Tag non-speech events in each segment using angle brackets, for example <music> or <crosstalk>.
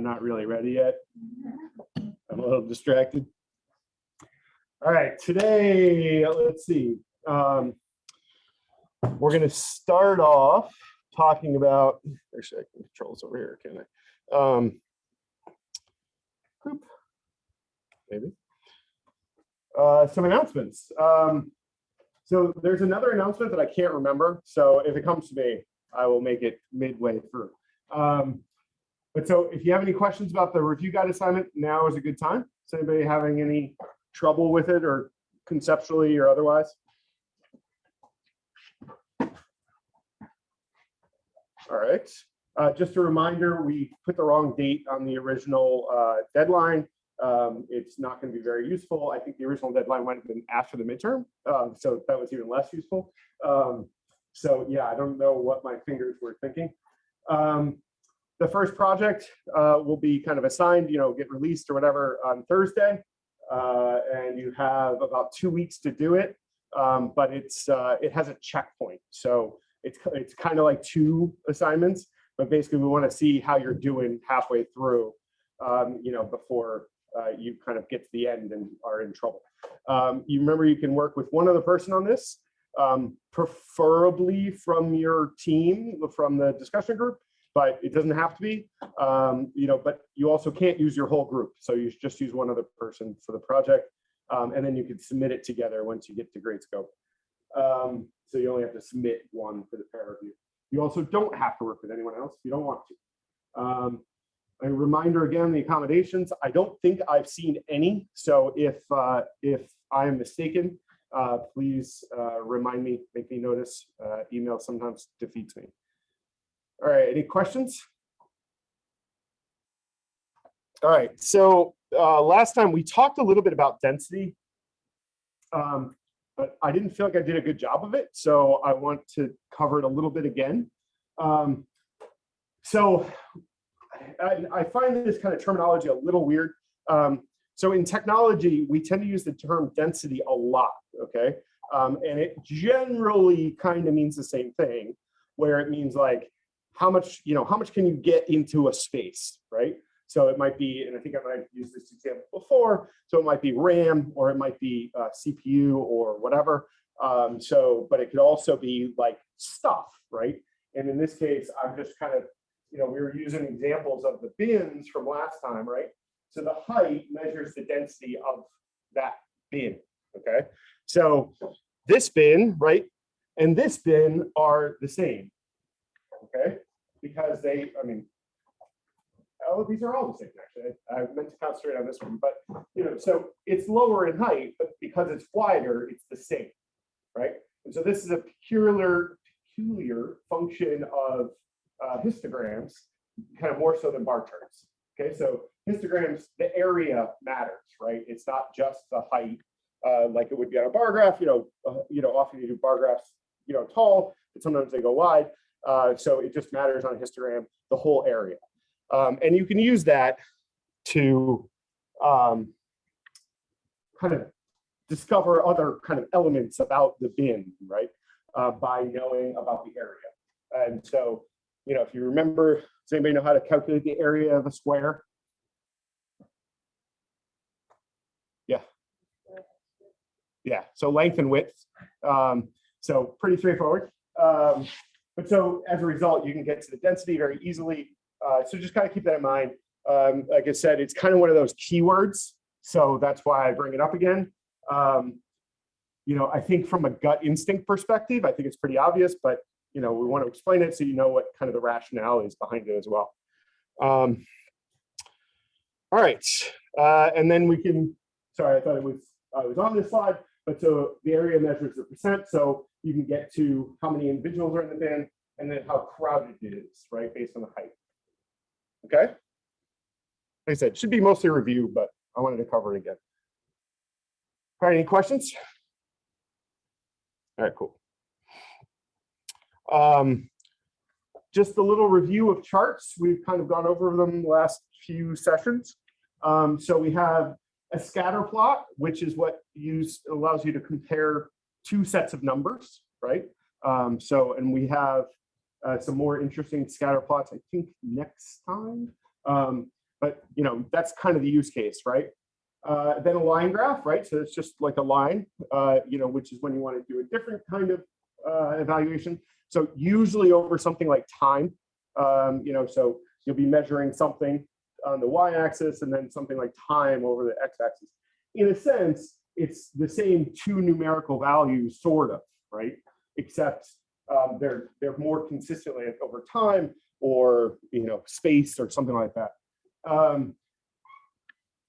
I'm not really ready yet. I'm a little distracted. All right, today, let's see. Um, we're going to start off talking about, actually, I can control this over here, can I? Um, maybe. Uh, some announcements. Um, so there's another announcement that I can't remember. So if it comes to me, I will make it midway through. Um, but so if you have any questions about the review guide assignment, now is a good time. Is anybody having any trouble with it or conceptually or otherwise? All right. Uh, just a reminder, we put the wrong date on the original uh, deadline. Um, it's not going to be very useful. I think the original deadline might have been after the midterm, um, so that was even less useful. Um, so yeah, I don't know what my fingers were thinking. The first project uh, will be kind of assigned, you know, get released or whatever on Thursday, uh, and you have about two weeks to do it. Um, but it's uh, it has a checkpoint, so it's it's kind of like two assignments. But basically, we want to see how you're doing halfway through, um, you know, before uh, you kind of get to the end and are in trouble. Um, you remember you can work with one other person on this, um, preferably from your team, from the discussion group, but it doesn't have to be, um, you know, but you also can't use your whole group. So you just use one other person for the project. Um, and then you can submit it together once you get to Gradescope. Um, so you only have to submit one for the peer review. You also don't have to work with anyone else if you don't want to. Um, a reminder again, the accommodations, I don't think I've seen any. So if, uh, if I am mistaken, uh, please uh, remind me, make me notice. Uh, email sometimes defeats me. All right, any questions? All right, so uh, last time we talked a little bit about density, um, but I didn't feel like I did a good job of it. So I want to cover it a little bit again. Um, so I, I, find this kind of terminology a little weird. Um, so in technology, we tend to use the term density a lot, okay? Um, and it generally kind of means the same thing, where it means like how much, you know, how much can you get into a space, right? So it might be, and I think I might have used this example before, so it might be RAM or it might be uh, CPU or whatever. Um, so, but it could also be like stuff, right? And in this case, I'm just kind of you know, we were using examples of the bins from last time, right? So the height measures the density of that bin, okay? So this bin, right, and this bin are the same, okay? Because they, I mean, oh, these are all the same, actually. I, I meant to concentrate on this one, but, you know, so it's lower in height, but because it's wider, it's the same, right? And so this is a peculiar, peculiar function of uh, histograms, kind of more so than bar charts. Okay, so histograms, the area matters, right? It's not just the height, uh, like it would be on a bar graph. You know, uh, you know, often you do bar graphs, you know, tall, but sometimes they go wide. Uh, so it just matters on a histogram, the whole area, um, and you can use that to um, kind of discover other kind of elements about the bin, right? Uh, by knowing about the area. And so you know, if you remember, does anybody know how to calculate the area of a square? Yeah. Yeah, so length and width. Um, so pretty straightforward. Um, but so as a result, you can get to the density very easily. Uh, so just kind of keep that in mind. Um, like I said, it's kind of one of those keywords. So that's why I bring it up again. Um, you know, I think from a gut instinct perspective, I think it's pretty obvious, but you know, we want to explain it so you know what kind of the rationale is behind it as well. Um, all right, uh, and then we can, sorry, I thought it was, I was on this slide, but so the area measures the percent, so you can get to how many individuals are in the bin and then how crowded it is, right, based on the height. Okay? Like I said, should be mostly review, but I wanted to cover it again. All right, any questions? All right, cool. Um, just a little review of charts. We've kind of gone over them the last few sessions. Um, so we have a scatter plot, which is what use allows you to compare two sets of numbers, right? Um, so, and we have uh, some more interesting scatter plots, I think next time. Um, but you know, that's kind of the use case, right? Uh, then a line graph, right? So it's just like a line, uh, you know, which is when you want to do a different kind of uh, evaluation. So usually over something like time, um, you know, so you'll be measuring something on the y-axis and then something like time over the x-axis. In a sense, it's the same two numerical values, sort of, right? Except um, they're they're more consistently over time or you know space or something like that. Um,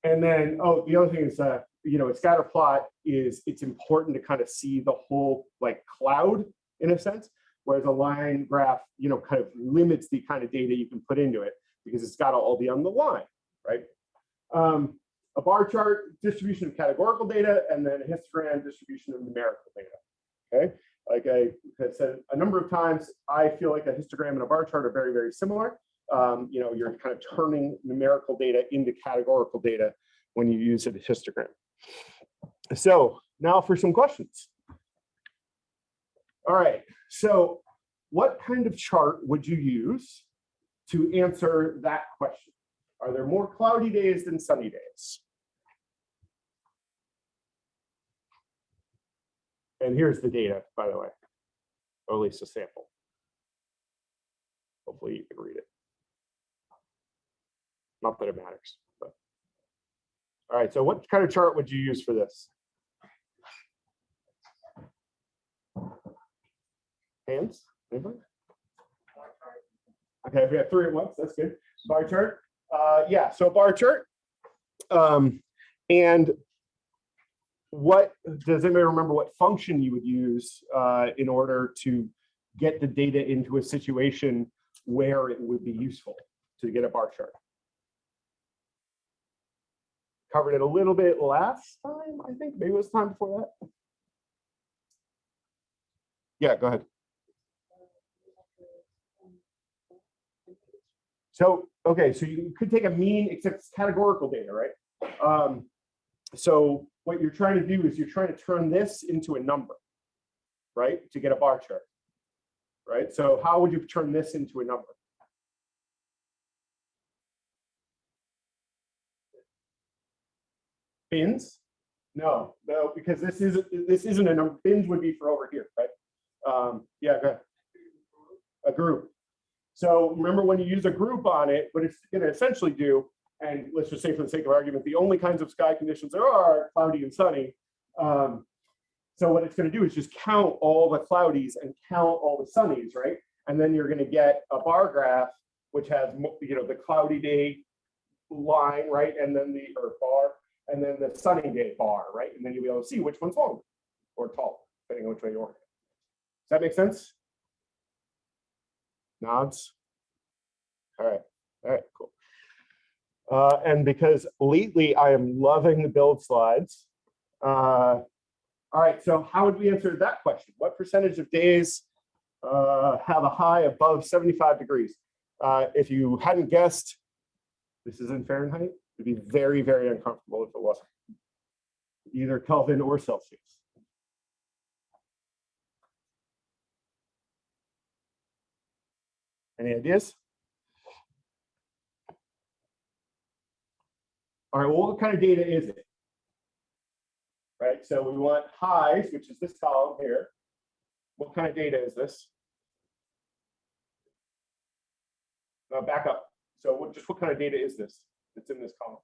and then oh, the other thing is that you know a scatter plot is it's important to kind of see the whole like cloud in a sense, whereas a line graph you know kind of limits the kind of data you can put into it because it's got all be on the line, right? Um, a bar chart distribution of categorical data and then a histogram distribution of numerical data. Okay, like I have said a number of times, I feel like a histogram and a bar chart are very, very similar. Um, you know, you're kind of turning numerical data into categorical data when you use a histogram. So now for some questions. All right, so what kind of chart would you use to answer that question? Are there more cloudy days than sunny days? And here's the data, by the way, or at least a sample. Hopefully you can read it. Not that it matters, but. All right, so what kind of chart would you use for this? Hands, anybody? Okay, we have three at once, that's good. Bar chart, uh, yeah, so bar chart. Um, and what, does anybody remember what function you would use uh, in order to get the data into a situation where it would be useful to get a bar chart? Covered it a little bit last time, I think, maybe it was time before that. Yeah, go ahead. So, okay, so you could take a mean, except it's categorical data, right? Um, so what you're trying to do is you're trying to turn this into a number, right? To get a bar chart, right? So how would you turn this into a number? Bins? No, no, because this is this isn't a number. Bins would be for over here, right? Um, yeah. A group. So remember when you use a group on it, what it's going to essentially do, and let's just say for the sake of argument, the only kinds of sky conditions there are, cloudy and sunny. Um, so what it's going to do is just count all the cloudies and count all the sunnies, right? And then you're going to get a bar graph, which has, you know, the cloudy day line, right? And then the, or bar, and then the sunny day bar, right? And then you'll be able to see which one's longer or taller, depending on which way you order. Does that make sense? Nods? All right, all right, cool. Uh, and because lately I am loving the build slides. Uh, all right, so how would we answer that question? What percentage of days uh, have a high above 75 degrees? Uh, if you hadn't guessed, this is in Fahrenheit, it'd be very, very uncomfortable if it wasn't. Either Kelvin or Celsius. Any ideas? All right, well, what kind of data is it? Right, so we want highs, which is this column here. What kind of data is this? Now back up. So what, just what kind of data is this that's in this column?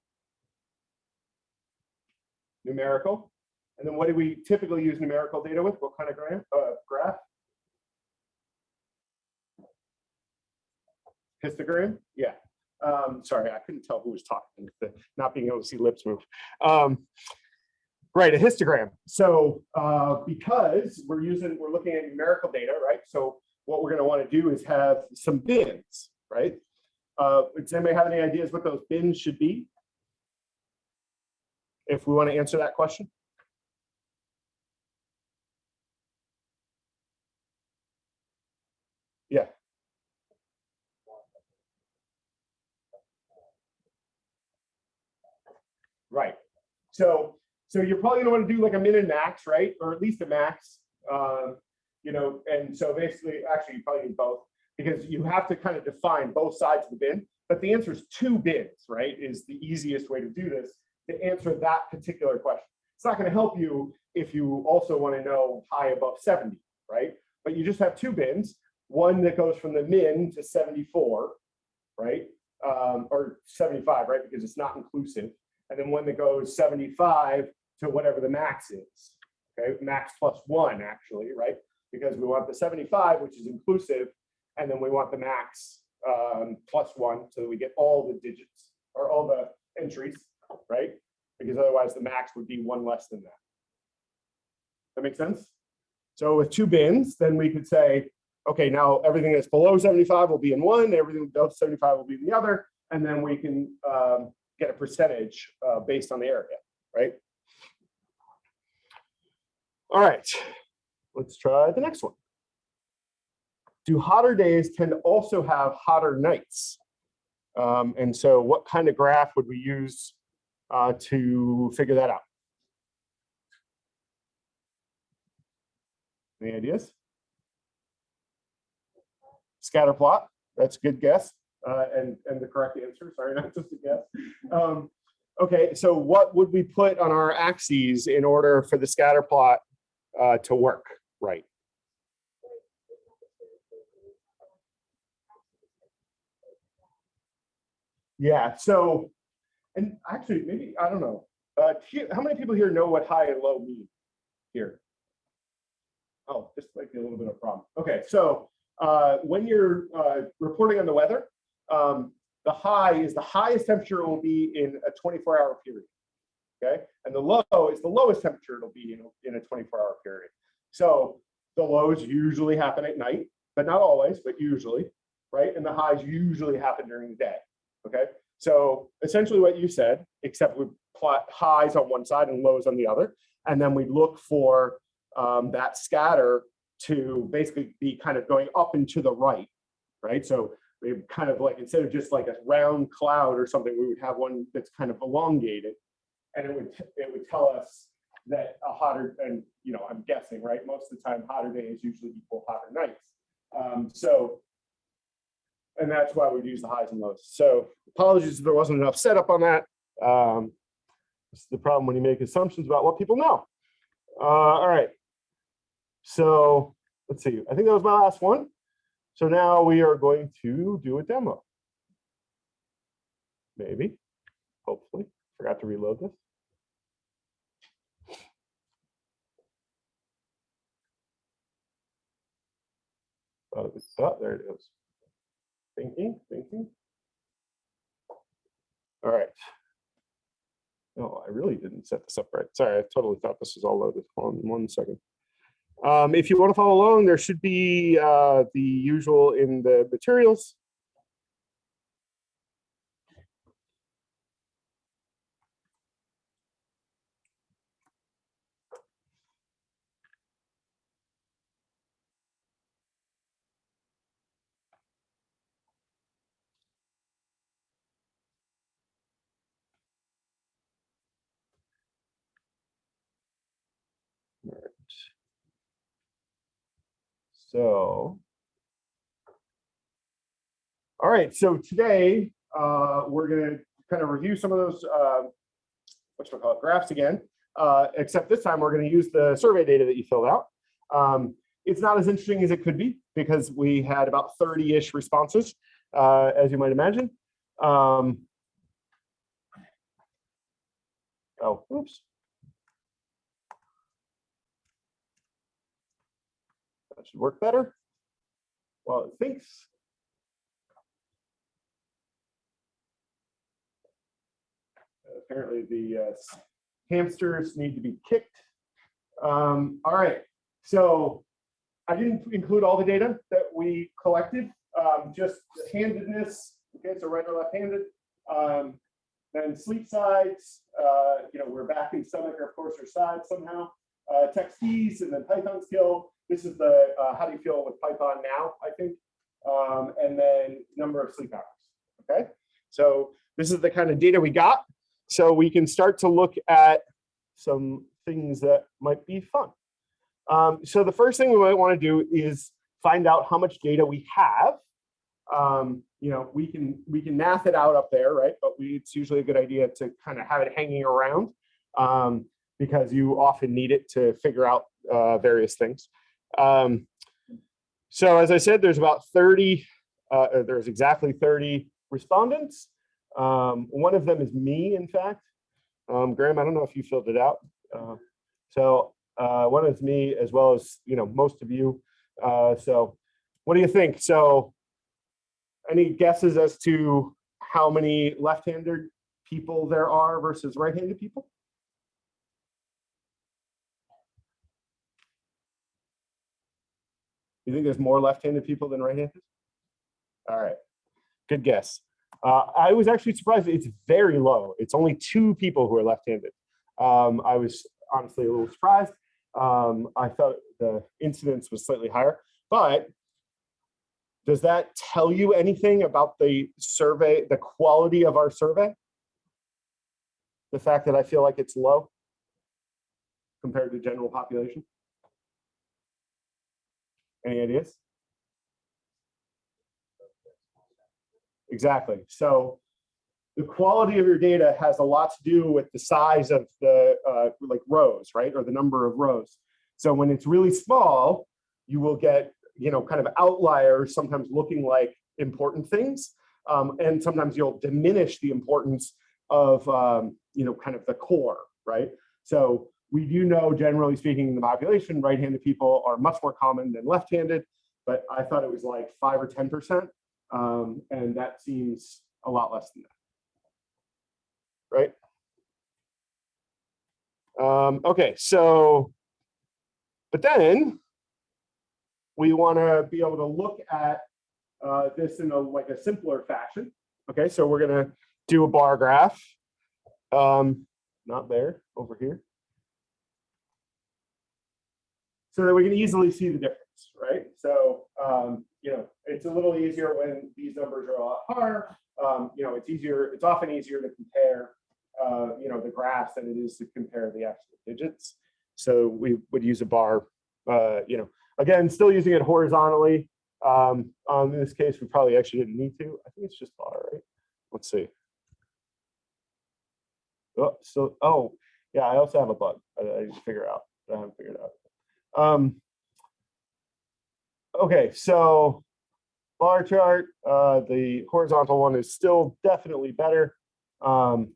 Numerical. And then what do we typically use numerical data with? What kind of? Uh, graph? Histogram? Yeah. Um, sorry, I couldn't tell who was talking, <laughs> not being able to see lips move. Um, right, a histogram. So uh, because we're using, we're looking at numerical data, right? So what we're going to want to do is have some bins, right? Uh, does anybody have any ideas what those bins should be? If we want to answer that question. Yeah. Right. So, so you're probably gonna want to do like a min and max, right? Or at least a max. Um, you know, and so basically, actually, you probably need both because you have to kind of define both sides of the bin. but the answer is two bins, right? Is the easiest way to do this to answer that particular question. It's not going to help you if you also want to know high above 70, right? But you just have two bins, one that goes from the min to 74, right? Um, or 75, right? Because it's not inclusive. And then one that goes 75 to whatever the max is, okay? Max plus one, actually, right? Because we want the 75, which is inclusive, and then we want the max um, plus one so that we get all the digits or all the entries, right? Because otherwise the max would be one less than that. That makes sense? So with two bins, then we could say, okay, now everything that's below 75 will be in one, everything above 75 will be in the other, and then we can um, get a percentage uh, based on the area, right? All right, let's try the next one. Do hotter days tend to also have hotter nights? Um, and so what kind of graph would we use uh, to figure that out? Any ideas? Scatter plot, that's a good guess. Uh, and, and the correct answer, sorry, <laughs> not just a guess. Um, okay, so what would we put on our axes in order for the scatter plot uh, to work right? Yeah, so, and actually, maybe, I don't know. Uh, how many people here know what high and low mean here? Oh, this might be a little bit of a problem. Okay, so uh, when you're uh, reporting on the weather, um, the high is the highest temperature it will be in a 24 hour period. Okay, and the low is the lowest temperature it'll be in, in a 24 hour period. So the lows usually happen at night, but not always, but usually, right? And the highs usually happen during the day. Okay, so essentially what you said, except we plot highs on one side and lows on the other, and then we look for um, that scatter to basically be kind of going up and to the right, right? So we kind of like, instead of just like a round cloud or something, we would have one that's kind of elongated. And it would, it would tell us that a hotter, and you know, I'm guessing, right? Most of the time, hotter days usually equal hotter nights. Um, so, and that's why we'd use the highs and lows. So apologies if there wasn't enough setup on that. Um, this is the problem when you make assumptions about what people know. Uh, all right. So let's see, I think that was my last one. So now we are going to do a demo. Maybe, hopefully, forgot to reload this. Oh, oh, there it is. Thinking, thinking. All right. No, I really didn't set this up right. Sorry, I totally thought this was all loaded. Hold on one second. Um, if you want to follow along, there should be uh, the usual in the materials. So, all right, so today uh, we're going to kind of review some of those, uh, what should I call it, graphs again, uh, except this time we're going to use the survey data that you filled out. Um, it's not as interesting as it could be because we had about 30-ish responses, uh, as you might imagine. Um, oh, oops. Should work better. Well, it thinks. Apparently the uh, hamsters need to be kicked. Um, all right, so I didn't include all the data that we collected, um, just handedness, okay, so right or left-handed. Um, then sleep sides, uh, you know, we're backing stomach or of course or side somehow. Uh, text keys and then Python skill. This is the uh, how do you feel with Python now, I think, um, and then number of sleep hours, okay? So this is the kind of data we got. So we can start to look at some things that might be fun. Um, so the first thing we might want to do is find out how much data we have. Um, you know, we can, we can math it out up there, right? But we, it's usually a good idea to kind of have it hanging around um, because you often need it to figure out uh, various things. Um, so as I said, there's about 30, uh, there's exactly 30 respondents. Um, one of them is me, in fact. Um, Graham, I don't know if you filled it out. Uh, so uh, one is me as well as, you know, most of you. Uh, so what do you think? So any guesses as to how many left-handed people there are versus right-handed people? You think there's more left-handed people than right-handed? All right, good guess. Uh, I was actually surprised. It's very low. It's only two people who are left-handed. Um, I was honestly a little surprised. Um, I thought the incidence was slightly higher, but does that tell you anything about the survey, the quality of our survey? The fact that I feel like it's low compared to general population? Any ideas? Exactly. So the quality of your data has a lot to do with the size of the uh, like rows, right? Or the number of rows. So when it's really small, you will get, you know, kind of outliers, sometimes looking like important things. Um, and sometimes you'll diminish the importance of, um, you know, kind of the core, right? So we do know, generally speaking, in the population, right-handed people are much more common than left-handed, but I thought it was like five or 10%. Um, and that seems a lot less than that right? Um, okay, so, but then we want to be able to look at uh, this in a like a simpler fashion. Okay, so we're to do a bar graph. Um, not there, over here. So that we can easily see the difference, right? So, um, you know, it's a little easier when these numbers are a lot higher. Um, you know, it's easier, it's often easier to compare uh, you know, the graphs than it is to compare the actual digits. So we would use a bar, uh, you know, again, still using it horizontally. Um, in this case, we probably actually didn't need to. I think it's just bar, right? Let's see. Oh, so, oh, yeah, I also have a bug I, I figure out. I haven't figured out. Um, okay, so bar chart, uh, the horizontal one is still definitely better. Um,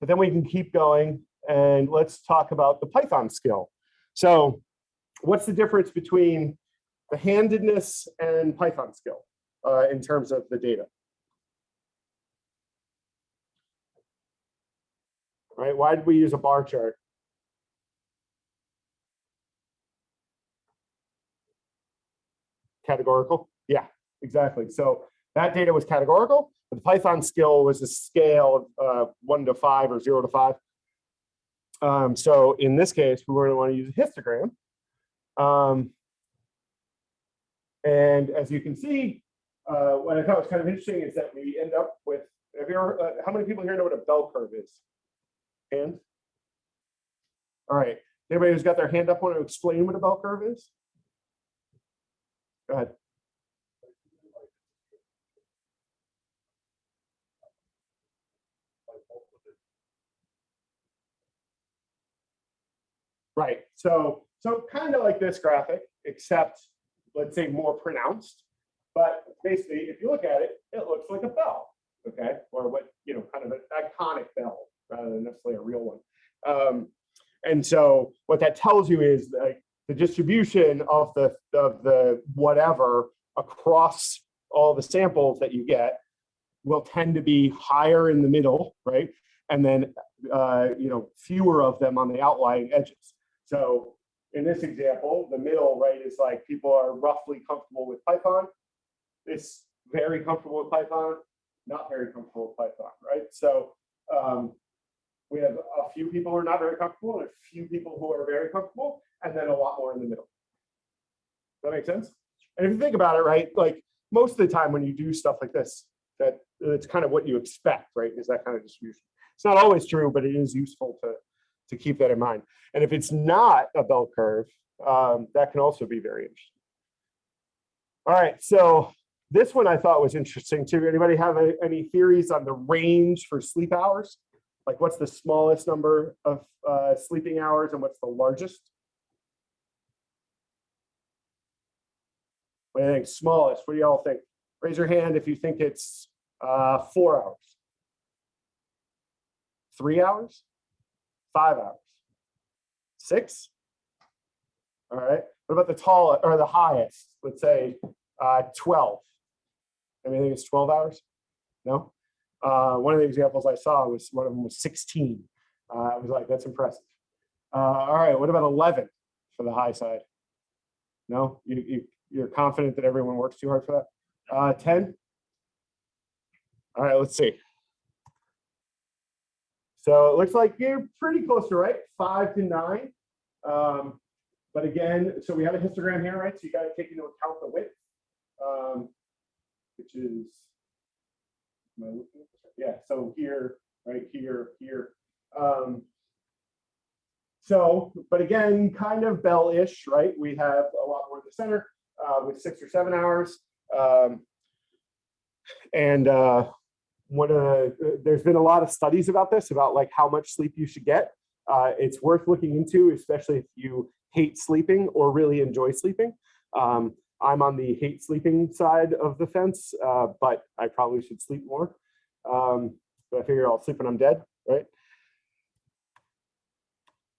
but then we can keep going and let's talk about the Python skill. So what's the difference between the handedness and Python skill uh, in terms of the data? Right, why did we use a bar chart? Categorical, yeah, exactly. So that data was categorical. The Python skill was a scale of uh, one to five or zero to five. Um, so in this case, we were going to want to use a histogram. Um, and as you can see, uh, what I thought was kind of interesting is that we end up with, have you ever, uh, how many people here know what a bell curve is? Hand? All right, anybody who's got their hand up want to explain what a bell curve is? Go ahead. Right. So, so kind of like this graphic, except let's say more pronounced. But basically, if you look at it, it looks like a bell, okay? Or what, you know, kind of an iconic bell rather than necessarily a real one. Um, and so what that tells you is like the distribution of the of the whatever across all the samples that you get will tend to be higher in the middle, right? And then uh, you know fewer of them on the outlying edges. So in this example, the middle, right, is like people are roughly comfortable with Python. This very comfortable with Python, not very comfortable with Python, right? So um, we have a few people who are not very comfortable and a few people who are very comfortable, and then a lot more in the middle. Does that make sense? And if you think about it, right, like most of the time when you do stuff like this, that it's kind of what you expect, right, is that kind of distribution. It's not always true, but it is useful to to keep that in mind. And if it's not a bell curve, um, that can also be very interesting. All right, so this one I thought was interesting too. Anybody have a- any theories on the range for sleep hours? Like what's the smallest number of uh, sleeping hours and what's the largest? What do you think? Smallest, what do y'all think? Raise your hand if you think it's uh, four hours. Three hours? Five hours? Six? All right. What about the tall or the highest? Let's say uh, 12. Anything it's 12 hours? No? Uh, one of the examples I saw was one of them was 16. Uh, I was like, that's impressive. Uh, all right, what about 11 for the high side? No, you, you, you're confident that everyone works too hard for that? Uh, 10? All right, let's see. So it looks like you're pretty close to right, five to nine. Um, but again, so we have a histogram here, right? So you got to take into account the width, um, which is, yeah, so here, right here, here. Um, so, but again, kind of bell-ish, right? We have a lot more in the center uh, with six or seven hours. Um, and uh, one of the, there's been a lot of studies about this, about like how much sleep you should get. Uh, it's worth looking into, especially if you hate sleeping or really enjoy sleeping. Um, I'm on the hate sleeping side of the fence, uh, but I probably should sleep more. Um, but I figure I'll sleep when I'm dead, right?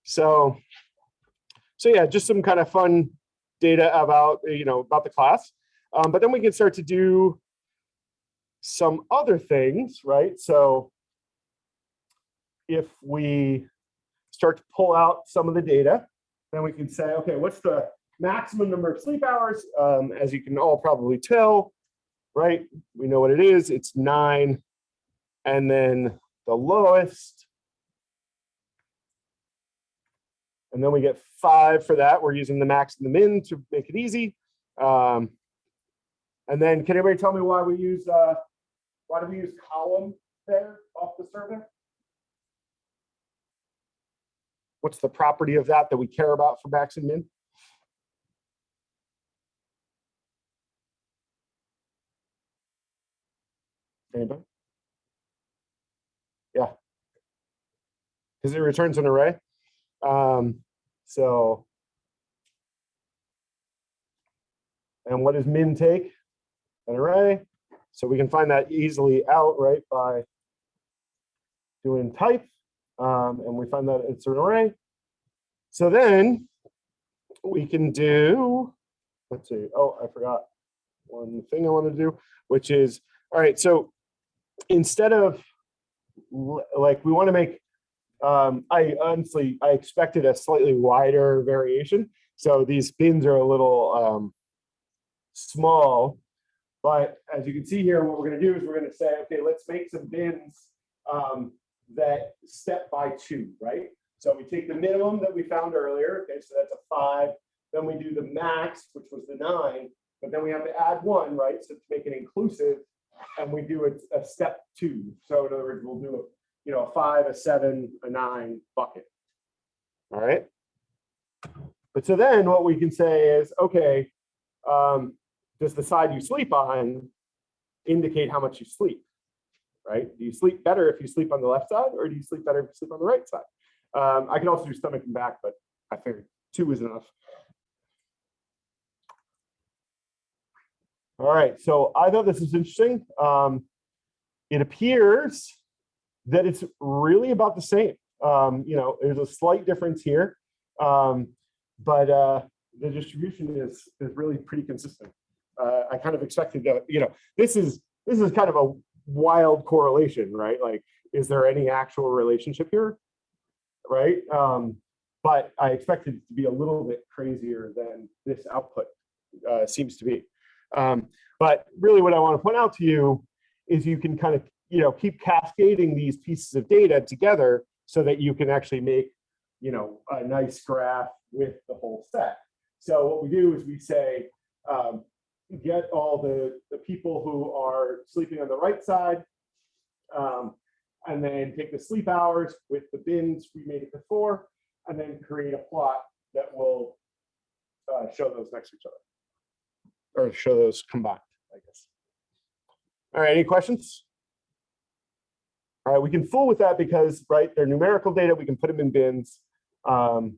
So, so yeah, just some kind of fun data about, you know, about the class. Um, but then we can start to do some other things, right? So if we start to pull out some of the data, then we can say, okay, what's the maximum number of sleep hours? Um, as you can all probably tell, right? We know what it is, it's nine. And then the lowest. And then we get five for that. We're using the max and the min to make it easy. Um, and then can anybody tell me why we use, uh, why do we use column there off the survey? What's the property of that that we care about for max and min? Anybody? Yeah. Because it returns an array. Um, so. And what does min take? An array. So we can find that easily out, right, by doing type. Um, and we find that it's an array. So then we can do, let's see, oh, I forgot one thing I want to do, which is, all right, so instead of like, we want to make, um, I honestly, I expected a slightly wider variation. So these bins are a little um, small, but as you can see here, what we're going to do is we're going to say, okay, let's make some bins um, that step by two, right? So we take the minimum that we found earlier, okay, so that's a five. Then we do the max, which was the nine, but then we have to add one, right? So to make it inclusive, and we do a, a step two. So in other words, we'll do a, you know, a five, a seven, a nine bucket. All right. But so then what we can say is, okay, um, does the side you sleep on indicate how much you sleep? right? Do you sleep better if you sleep on the left side or do you sleep better if you sleep on the right side? Um, I can also do stomach and back, but I figured two is enough. All right, so I thought this was interesting. Um, it appears that it's really about the same. Um, you know, there's a slight difference here, um, but uh, the distribution is is really pretty consistent. Uh, I kind of expected that. You know, this is this is kind of a wild correlation, right? Like, is there any actual relationship here? Right. Um, but I expected it to be a little bit crazier than this output uh, seems to be. Um, but really what I want to point out to you is you can kind of, you know, keep cascading these pieces of data together so that you can actually make, you know, a nice graph with the whole set. So what we do is we say, um, get all the, the people who are sleeping on the right side, um, and then take the sleep hours with the bins we made it before, and then create a plot that will uh, show those next to each other, or show those combined, I guess. All right, any questions? All right, we can fool with that because, right, they're numerical data. We can put them in bins um,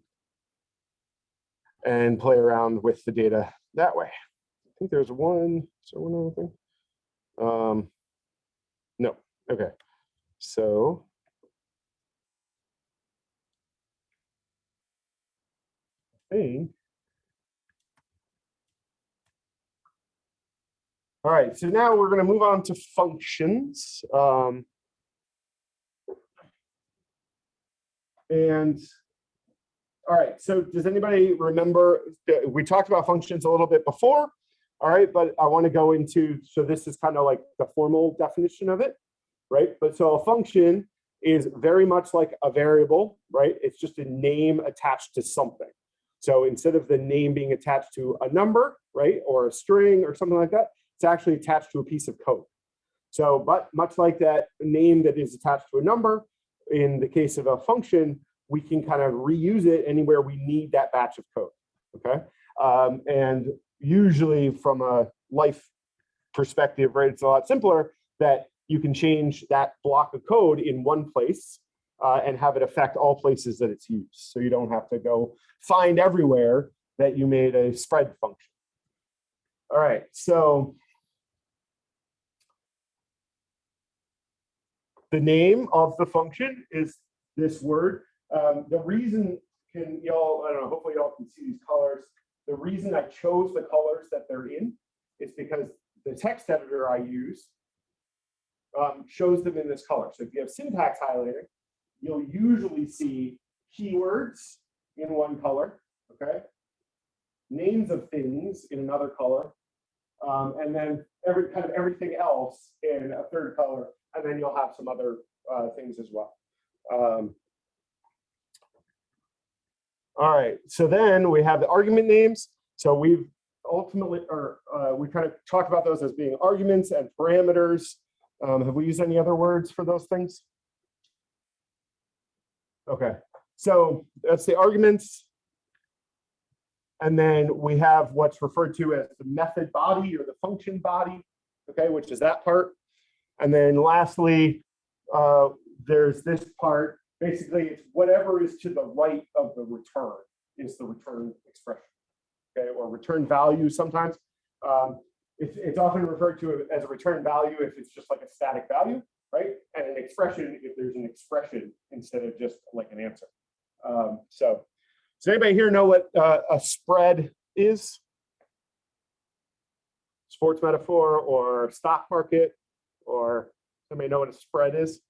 and play around with the data that way. I think there's one, is there one other thing? Um, no, okay. So I think All right, so now we're going to move on to functions. Um, and all right, so does anybody remember, we talked about functions a little bit before, all right, but I want to go into, so this is kind of like the formal definition of it, right? But so a function is very much like a variable, right? It's just a name attached to something. So instead of the name being attached to a number, right, or a string or something like that, it's actually attached to a piece of code. So, but much like that name that is attached to a number, in the case of a function, we can kind of reuse it anywhere we need that batch of code, okay? Um, and usually from a life perspective, right, it's a lot simpler that you can change that block of code in one place uh, and have it affect all places that it's used. So you don't have to go find everywhere that you made a spread function. All right, so the name of the function is this word. Um, the reason can y'all, I don't know, hopefully y'all can see these colors. The reason I chose the colors that they're in is because the text editor I use um, shows them in this color. So if you have syntax highlighting, you'll usually see keywords in one color, okay? Names of things in another color, um, and then every kind of everything else in a third color and then you'll have some other uh, things as well. Um, all right, so then we have the argument names. So we've ultimately, or uh, we kind of talked about those as being arguments and parameters. Um, have we used any other words for those things? Okay, so that's the arguments. And then we have what's referred to as the method body or the function body, okay, which is that part. And then lastly, uh, there's this part. Basically, it's whatever is to the right of the return is the return expression, okay, or return value sometimes. Um, it's, it's often referred to as a return value if it's just like a static value, right? And an expression if there's an expression instead of just like an answer. Um, so does anybody here know what uh, a spread is? Sports metaphor or stock market? Or somebody know what a spread is?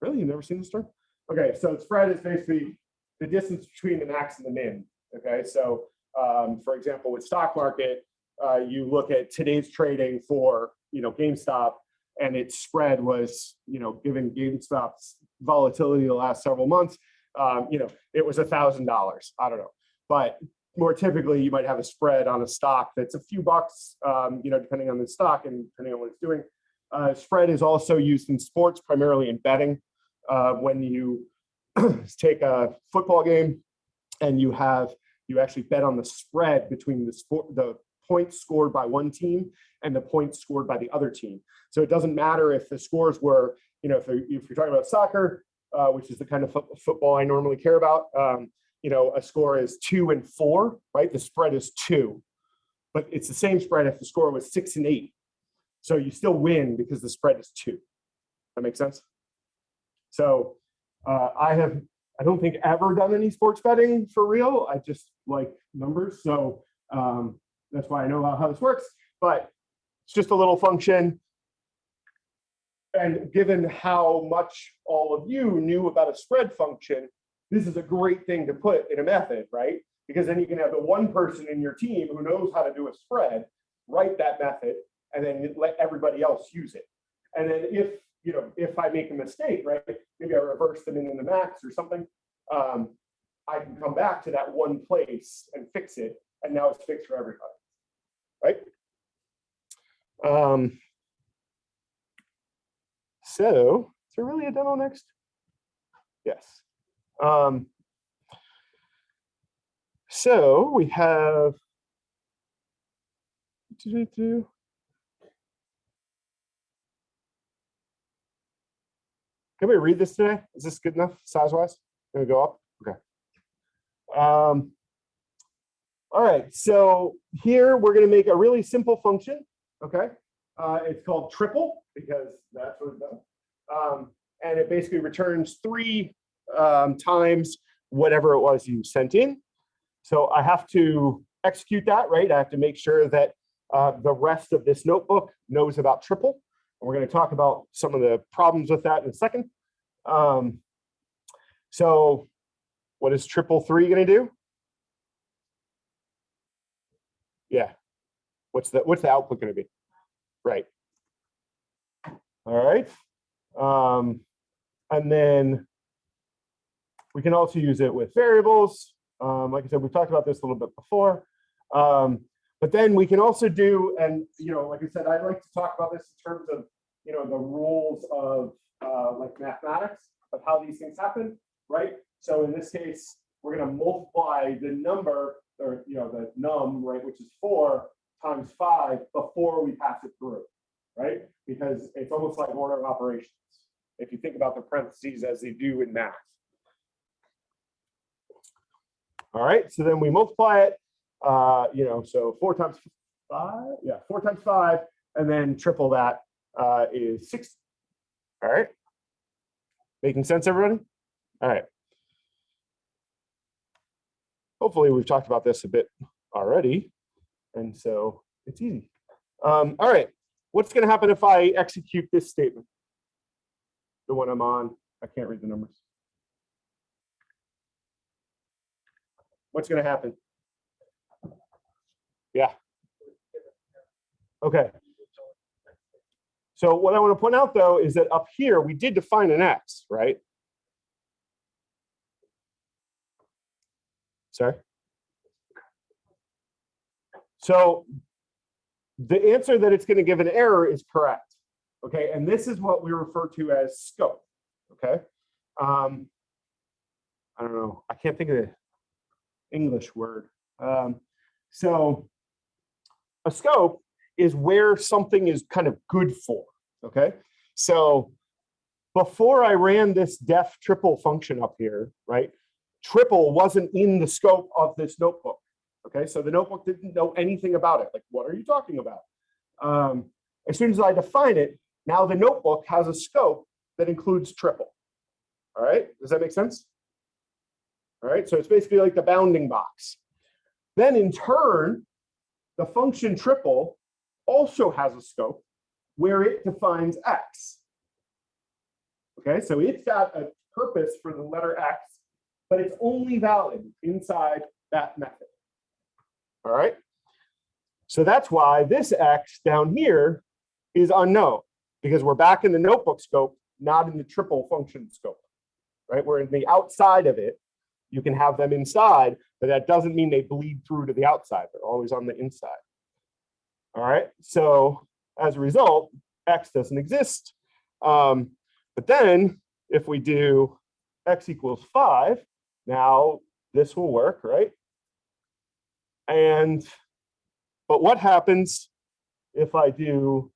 Really, you've never seen this term? Okay, so spread is basically the distance between the max and the min. Okay, so um, for example, with stock market, uh, you look at today's trading for you know GameStop, and its spread was you know given GameStop's volatility the last several months, um, you know it was a thousand dollars. I don't know, but more typically you might have a spread on a stock that's a few bucks, um, you know, depending on the stock and depending on what it's doing. Uh, spread is also used in sports, primarily in betting. Uh, when you <clears throat> take a football game and you have, you actually bet on the spread between the sport, the points scored by one team and the points scored by the other team. So it doesn't matter if the scores were, you know, if, if you're talking about soccer, uh, which is the kind of football I normally care about, um, you know, a score is two and four, right? The spread is two, but it's the same spread if the score was six and eight. So you still win because the spread is two. That makes sense? So uh, I have, I don't think ever done any sports betting for real. I just like numbers. So um, that's why I know how, how this works, but it's just a little function. And given how much all of you knew about a spread function, this is a great thing to put in a method, right? Because then you can have the one person in your team who knows how to do a spread, write that method, and then let everybody else use it. And then if, you know, if I make a mistake, right, maybe I reverse them in the max or something, um, I can come back to that one place and fix it, and now it's fixed for everybody, right? Um, so, is there really a demo next? Yes. Um, so we have do, do, do. Can we read this today? Is this good enough size wise? Can we go up? Okay. Um, all right, so here we're going to make a really simple function. Okay. Uh, it's called triple because that's what it does. Um, and it basically returns three um, times whatever it was you sent in. So I have to execute that, right? I have to make sure that uh, the rest of this notebook knows about triple. And we're going to talk about some of the problems with that in a second. Um, so what is triple three going to do? Yeah. What's the what's the output going to be? Right. All right. Um, and then we can also use it with variables. Um, like I said, we've talked about this a little bit before. Um, but then we can also do, and you know, like I said, I like to talk about this in terms of, you know, the rules of uh, like mathematics of how these things happen, right? So in this case, we're going to multiply the number, or you know, the num, right, which is four times five before we pass it through, right? Because it's almost like order of operations. If you think about the parentheses as they do in math. All right, so then we multiply it, uh, you know, so four times five, yeah, four times five, and then triple that uh, is six. All right, making sense, everybody? All right. Hopefully we've talked about this a bit already, and so it's easy. Um, all right, what's gonna happen if I execute this statement? The one I'm on, I can't read the numbers. What's going to happen? Yeah. Okay. So what I want to point out though is that up here we did define an x, right? Sorry. So the answer that it's going to give an error is correct. Okay, and this is what we refer to as scope. Okay. Um, I don't know. I can't think of the English word. Um, so a scope is where something is kind of good for, okay? So before I ran this def triple function up here, right, triple wasn't in the scope of this notebook, okay? So the notebook didn't know anything about it. Like, what are you talking about? Um, as soon as I define it, now the notebook has a scope that includes triple. All right, does that make sense? All right, so it's basically like the bounding box. Then in turn, the function triple also has a scope where it defines x. Okay, so it's got a purpose for the letter x, but it's only valid inside that method. All right, so that's why this x down here is unknown because we're back in the notebook scope, not in the triple function scope, right? We're in the outside of it you can have them inside, but that doesn't mean they bleed through to the outside. They're always on the inside. All right, so as a result, X doesn't exist. Um, but then if we do X equals five, now this will work, right? And, but what happens if I do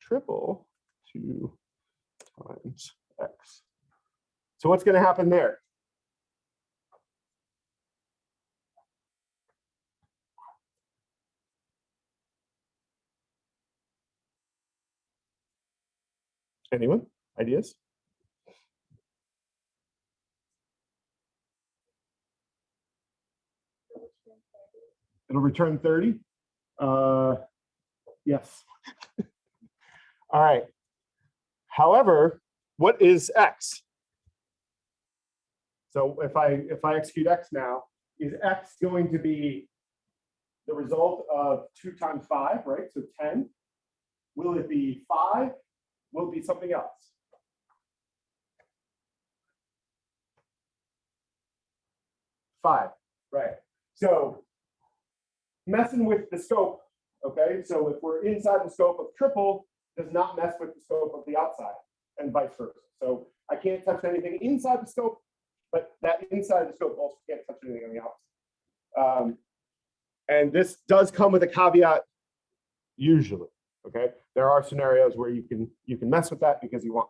triple two times X? So what's gonna happen there? Anyone? Ideas? It'll return 30. Uh, yes. <laughs> All right. However, what is x? So if I if I execute x now, is x going to be the result of two times five, right? So 10. Will it be five will be something else. Five, right. So messing with the scope, okay? So if we're inside the scope of triple, does not mess with the scope of the outside and vice versa. So I can't touch anything inside the scope, but that inside the scope also can't touch anything on the outside. Um, and this does come with a caveat usually. Okay, there are scenarios where you can you can mess with that because you want.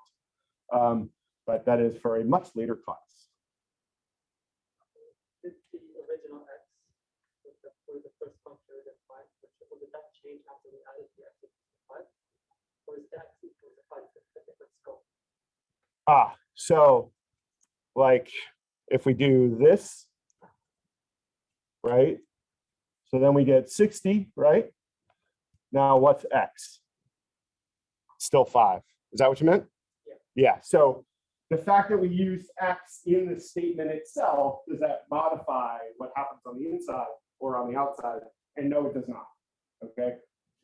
Um, but that is for a much later class. Did the original x for the first function we defined, for triple, that change after we added the x five? Or is the x equals to five a different scope? Ah, so like if we do this, right? So then we get 60, right? Now what's x? Still five. Is that what you meant? Yeah. Yeah, so the fact that we use x in the statement itself, does that modify what happens on the inside or on the outside? And no, it does not, okay?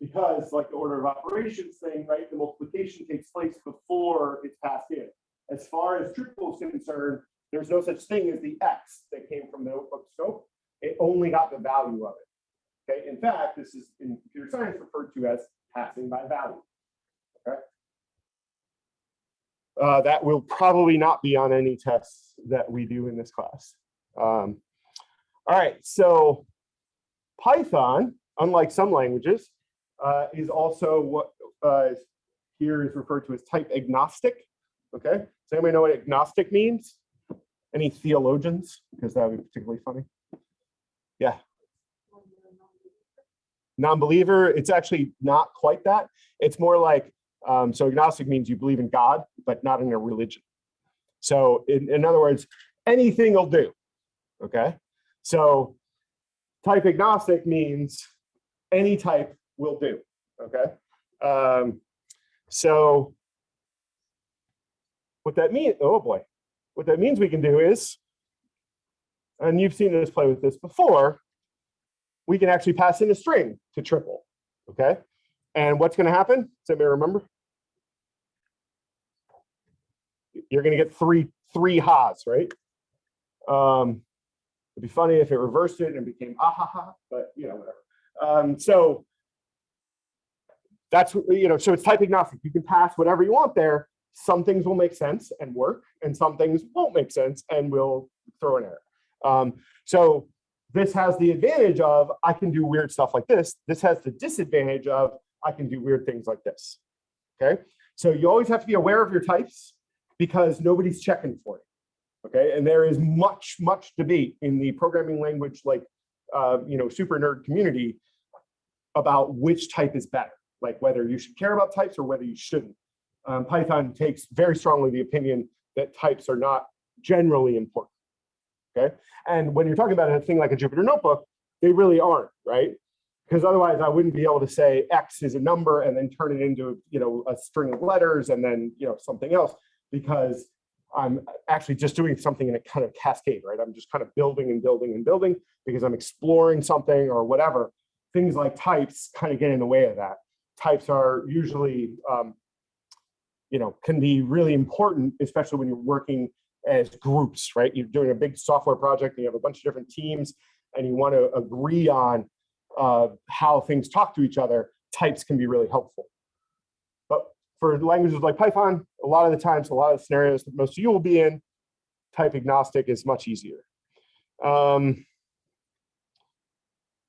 Because like the order of operations thing, right, the multiplication takes place before it's passed in. As far as triple is concerned, there's no such thing as the x that came from the notebook scope. It only got the value of it. Okay, in fact, this is in computer science referred to as passing by value. Okay. Uh, that will probably not be on any tests that we do in this class. Um, all right, so Python, unlike some languages, uh, is also what uh, here is referred to as type agnostic. Okay, does anybody know what agnostic means? Any theologians? Because that would be particularly funny. Yeah. Non-believer, it's actually not quite that. It's more like, um, so agnostic means you believe in God, but not in a religion. So in, in other words, anything will do. Okay. So type agnostic means any type will do. Okay. Um, so what that means, oh boy, what that means we can do is, and you've seen us play with this before, we can actually pass in a string to triple, okay? And what's gonna happen? Does anybody remember? You're gonna get three, three ha's, right? Um, it'd be funny if it reversed it and became ah ha ha, but you know, whatever. Um, so that's, you know, so it's type agnostic. You can pass whatever you want there. Some things will make sense and work, and some things won't make sense and will throw an error. Um, so this has the advantage of I can do weird stuff like this. This has the disadvantage of I can do weird things like this. Okay, so you always have to be aware of your types because nobody's checking for it. Okay, and there is much, much debate in the programming language, like uh, you know, super nerd community about which type is better, like whether you should care about types or whether you shouldn't. Um, Python takes very strongly the opinion that types are not generally important. Okay, and when you're talking about a thing like a Jupyter notebook, they really aren't, right? Because otherwise I wouldn't be able to say X is a number and then turn it into, you know, a string of letters and then, you know, something else because I'm actually just doing something in a kind of cascade, right? I'm just kind of building and building and building because I'm exploring something or whatever. Things like types kind of get in the way of that. Types are usually, um, you know, can be really important, especially when you're working as groups, right? You're doing a big software project and you have a bunch of different teams and you want to agree on uh, how things talk to each other, types can be really helpful. But for languages like Python, a lot of the times, a lot of scenarios that most of you will be in, type agnostic is much easier. Um,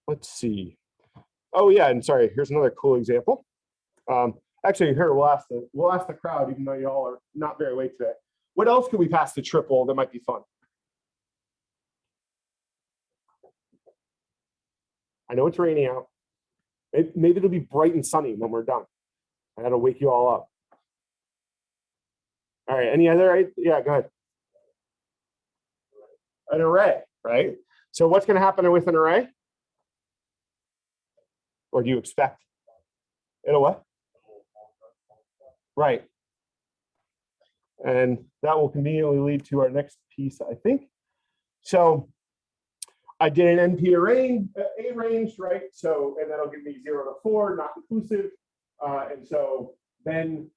let's see. Oh yeah, and sorry, here's another cool example. Um, actually, here we'll ask the we'll ask the crowd, even though y'all are not very late today. What else could we pass to triple that might be fun? I know it's raining out. Maybe it'll be bright and sunny when we're done. I gotta wake you all up. All right, any other, yeah, go ahead. An array, right? So what's gonna happen with an array? Or do you expect? It'll what? Right. And that will conveniently lead to our next piece, I think. So I did an NP array, uh, A range, right? So, and that'll give me zero to four, not inclusive. Uh, and so then,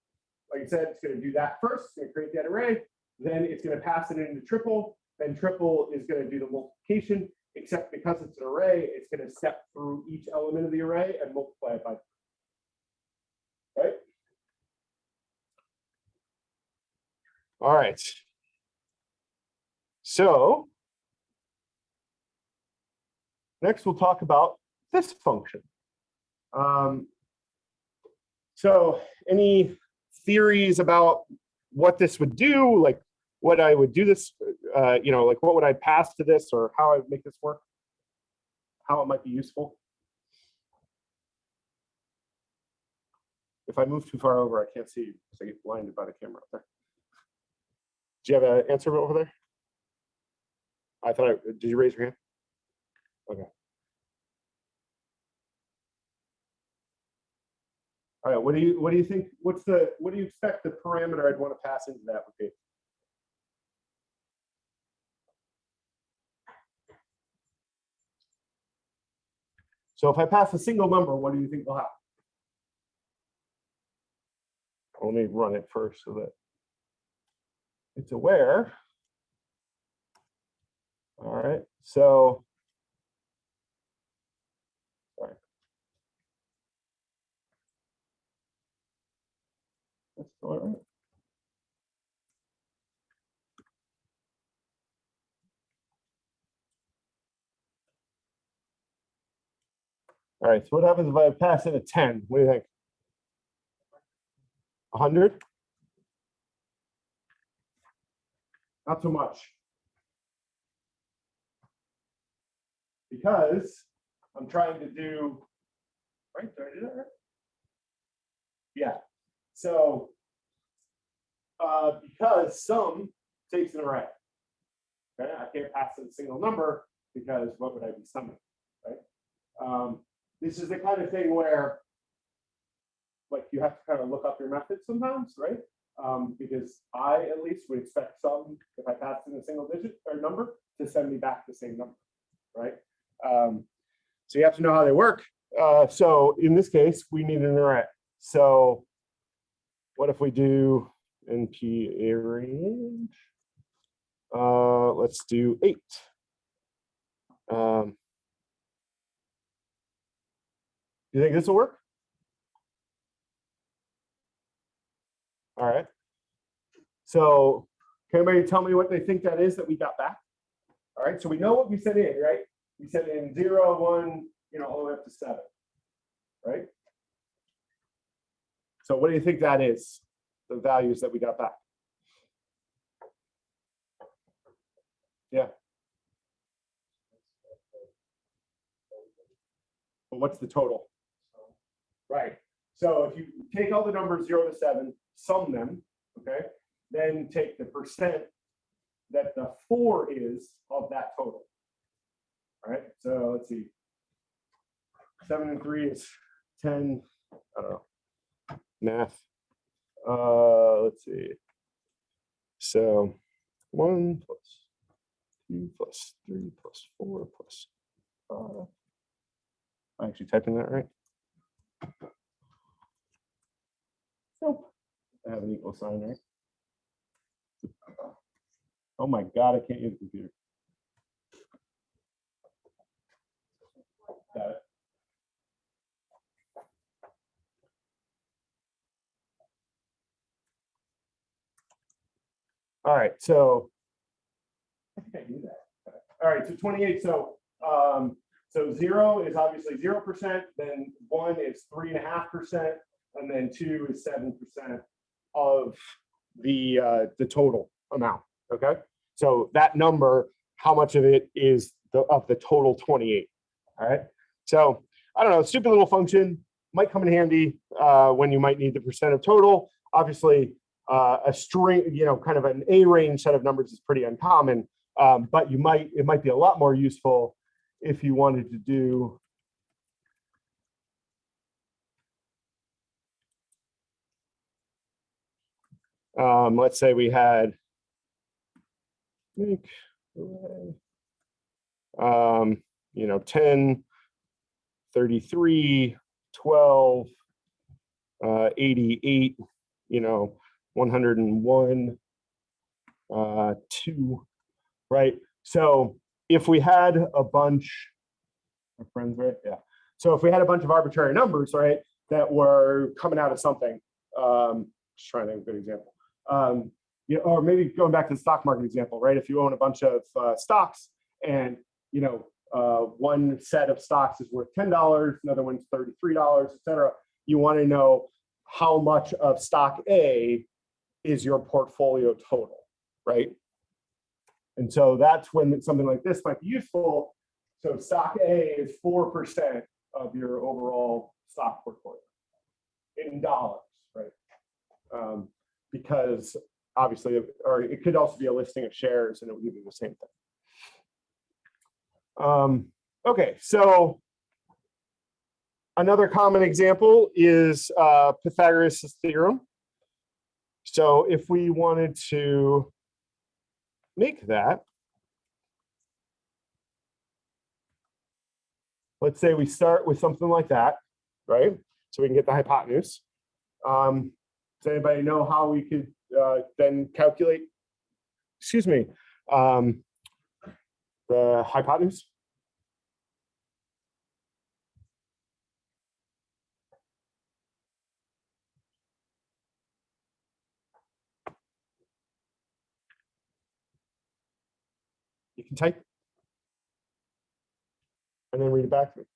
like I said, it's gonna do that first, it's gonna create that array. Then it's gonna pass it into triple. Then triple is gonna do the multiplication, except because it's an array, it's gonna step through each element of the array and multiply it by. Right? All right. So next we'll talk about this function. Um, so any theories about what this would do, like what I would do this, uh, you know, like what would I pass to this or how I would make this work? How it might be useful. If I move too far over, I can't see because I get blinded by the camera up there. Do you have an answer over there? I thought, I- did you raise your hand? Okay. All right, what do you, what do you think, what's the, what do you expect the parameter I'd want to pass into that would be? So if I pass a single number, what do you think will happen? Let me run it first so that it's aware. All right, so all right. All right, so what happens if I pass in a 10? What do you think? 100? Not so much. Because I'm trying to do, right, did I do that? Yeah, so uh, because sum takes an array. Okay, I can't pass a single number because what would I be summing, right? Um, this is the kind of thing where like you have to kind of look up your method sometimes, right? Um, because I at least would expect some, if I pass in a single digit or number, to send me back the same number, right? Um, so you have to know how they work. Uh, so in this case, we need an array. So what if we do NP range? Uh, let's do eight. Um, you think this will work? All right. So can anybody tell me what they think that is that we got back? All right, so we know what we sent in, right? We sent in zero, one, you know, all the way up to seven, right? So what do you think that is? The values that we got back? Yeah. But what's the total? Right, so if you take all the numbers zero to seven, sum them, okay? Then take the percent that the four is of that total. All right, so let's see. Seven and three is ten, I don't know, math. Uh, let's see. So one plus two plus three plus four plus five. I'm actually typing that right. Nope. I have an equal sign, right? Oh my God, I can't use the computer. Got it. All right, so. I I knew that. All right, so twenty-eight, so, um, so zero is obviously zero percent, then one is three and a half percent, and then two is seven percent of the, uh, the total amount, okay? So that number, how much of it is the, of the total twenty-eight, all right? So, I don't know, stupid little function, might come in handy, uh, when you might need the percent of total. Obviously, uh, a string, you know, kind of an A range set of numbers is pretty uncommon. Um, but you might, it might be a lot more useful if you wanted to do um, let's say we had make um, you know, 10, 33, 12, uh, 88, you know, 101, uh, 2, right? So if we had a bunch, our friends, right? Yeah. So if we had a bunch of arbitrary numbers, right, that were coming out of something, um, just trying to think of a good example. Um, you know, or maybe going back to the stock market example, right? If you own a bunch of uh, stocks and, you know, uh, one set of stocks is worth $10, another one's $33, et cetera, you want to know how much of stock A is your portfolio total, right? And so that's when something like this might be useful. So stock A is four percent of your overall stock portfolio in dollars, right? Um, because obviously, or it could also be a listing of shares and it would you the same thing. Um, okay, so another common example is uh, Pythagoras' theorem. So if we wanted to make that, let's say we start with something like that, right? So we can get the hypotenuse. Um, does anybody know how we could uh, then calculate, excuse me, um, the hypotenuse? You can type. And then read it back to me.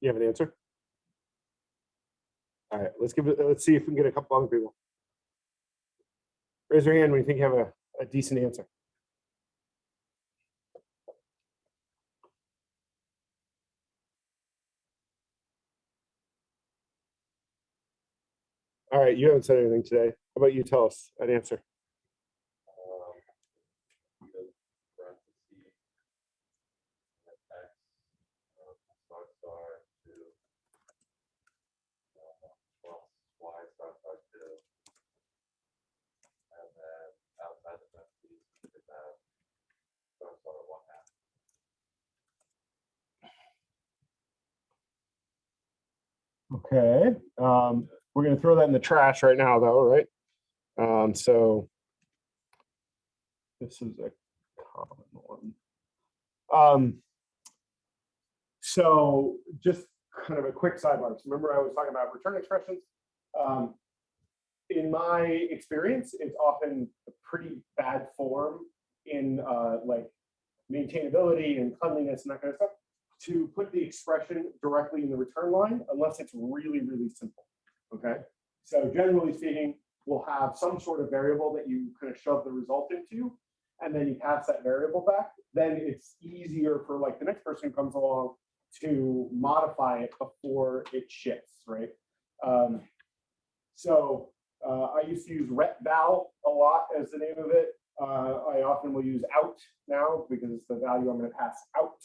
You have an answer? All right, let's give it, let's see if we can get a couple other people. Raise your hand when you think you have a, a decent answer. All right, you haven't said anything today. How about you tell us an answer? um, because parentheses, and X, um, star star to uh, plus Y star star two. And then outside the parentheses, you could have star star one half. Okay, um, we're gonna throw that in the trash right now though, right? Um, so. This is a common one. Um. So just kind of a quick sidebar. So Remember I was talking about return expressions? Um. In my experience, it's often a pretty bad form in uh like maintainability and cleanliness and that kind of stuff to put the expression directly in the return line unless it's really, really simple. Okay, so generally speaking, we'll have some sort of variable that you kind of shove the result into, and then you pass that variable back. Then it's easier for like the next person who comes along to modify it before it shifts, right? Um, so uh, I used to use retval a lot as the name of it. Uh, I often will use out now because it's the value I'm going to pass out.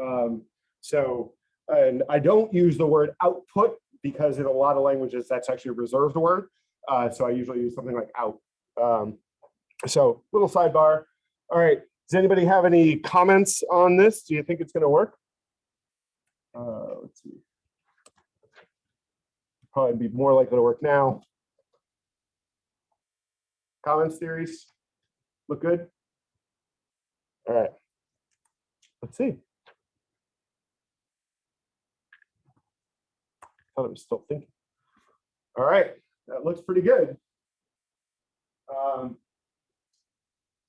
Um, so, and I don't use the word output because in a lot of languages, that's actually a reserved word. Uh, so I usually use something like out. Um, so little sidebar. All right, does anybody have any comments on this? Do you think it's gonna work? Uh, let's see. Probably be more likely to work now. Comments, theories? Look good? All right. Let's see. Thought it was still thinking. All right, that looks pretty good. Um,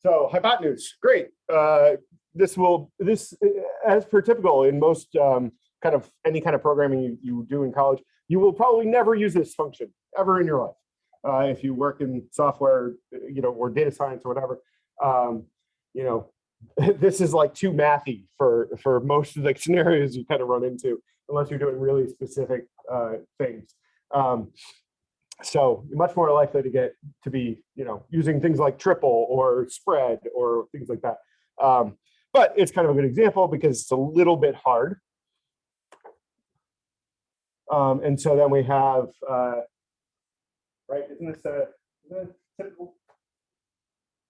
so hypotenuse, great. Uh, this will, this, uh, as per typical in most um, kind of any kind of programming you, you do in college, you will probably never use this function ever in your life. Uh, if you work in software, you know, or data science or whatever, um, you know, <laughs> this is like too mathy for for most of the <laughs> scenarios you kind of run into, unless you're doing really specific things. Um, so you're much more likely to get to be, you know, using things like triple or spread or things like that. Um, but it's kind of a good example because it's a little bit hard. Um, and so then we have, uh, right, isn't this a, it typical?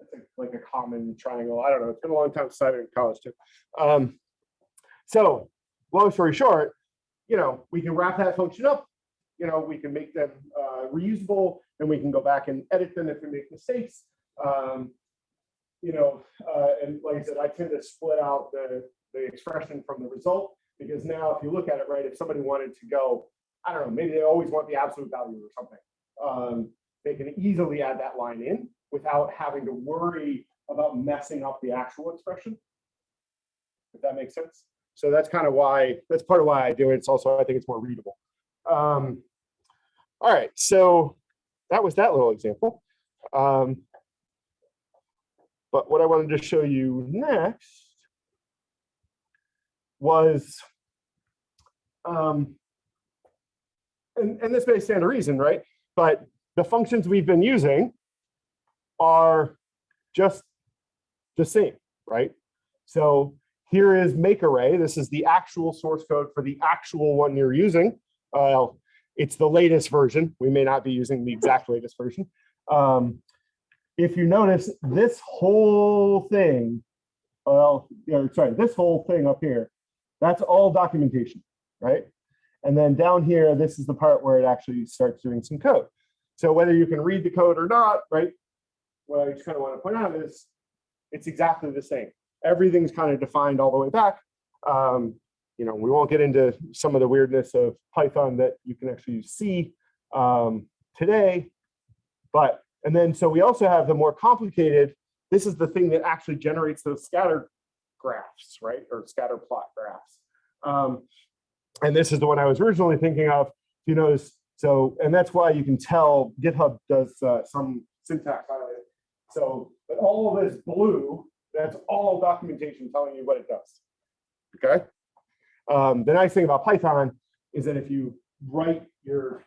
A- like a common triangle. I don't know. It's been a long time since I've been in college too. Um, so long story short, you know, we can wrap that function up. You know, we can make them uh, reusable and we can go back and edit them if we make mistakes. Um, you know, uh, and like I said, I tend to split out the, the expression from the result. Because now if you look at it, right, if somebody wanted to go, I don't know, maybe they always want the absolute value or something. Um, they can easily add that line in without having to worry about messing up the actual expression. If that makes sense. So that's kind of why, that's part of why I do it. It's also, I think it's more readable. Um, all right, so that was that little example. Um, but what I wanted to show you next was, um, and, and this may stand to reason, right? But the functions we've been using are just the same, right? So here is make array. This is the actual source code for the actual one you're using. Uh, it's the latest version. We may not be using the exact latest version. Um, if you notice this whole thing, well, yeah, sorry, this whole thing up here, that's all documentation, right? And then down here, this is the part where it actually starts doing some code. So whether you can read the code or not, right? What I just kind of want to point out is it's exactly the same. Everything's kind of defined all the way back. Um, you know, we won't get into some of the weirdness of Python that you can actually see um, today. But, and then, so we also have the more complicated, this is the thing that actually generates those scatter graphs, right? Or scatter plot graphs. Um, and this is the one I was originally thinking of, you know, so, and that's why you can tell GitHub does uh, some syntax on it. So, but all of this blue, that's all documentation telling you what it does. Okay. Um, the nice thing about Python is that if you write your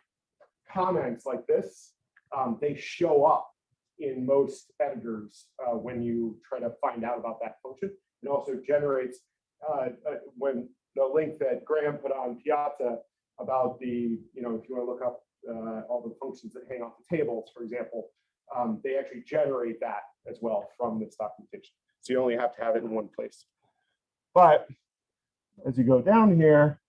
comments like this, um, they show up in most editors uh, when you try to find out about that function. It also generates uh, uh, when the link that Graham put on Piazza about the, you know, if you want to look up uh, all the functions that hang off the tables, for example, um, they actually generate that as well from this documentation. So you only have to have it in one place. But as you go down here,